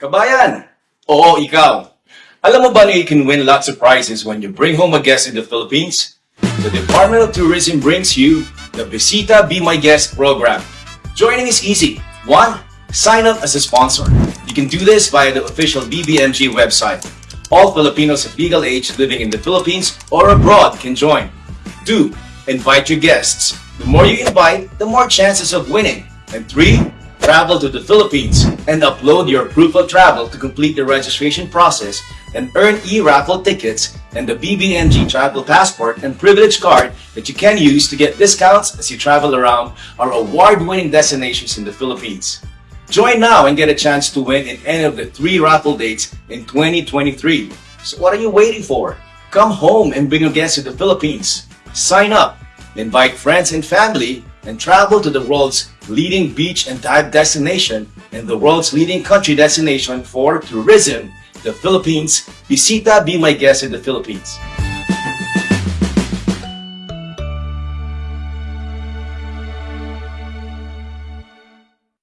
Kabayan! Oo, ikaw. Alam mo ba na you can win lots of prizes when you bring home a guest in the Philippines? The Department of Tourism brings you the Bisita Be My Guest program. Joining is easy. One, sign up as a sponsor. You can do this via the official BBMG website. All Filipinos of legal age living in the Philippines or abroad can join. Two, invite your guests. The more you invite, the more chances of winning. And three, travel to the Philippines and upload your proof of travel to complete the registration process and earn e-raffle tickets and the BBMG travel passport and privilege card that you can use to get discounts as you travel around our award-winning destinations in the Philippines. Join now and get a chance to win in any of the three raffle dates in 2023. So what are you waiting for? Come home and bring your guests to the Philippines. Sign up, invite friends and family, and travel to the world's leading beach and dive destination and the world's leading country destination for tourism, the Philippines. Bisita Be My Guest in the Philippines.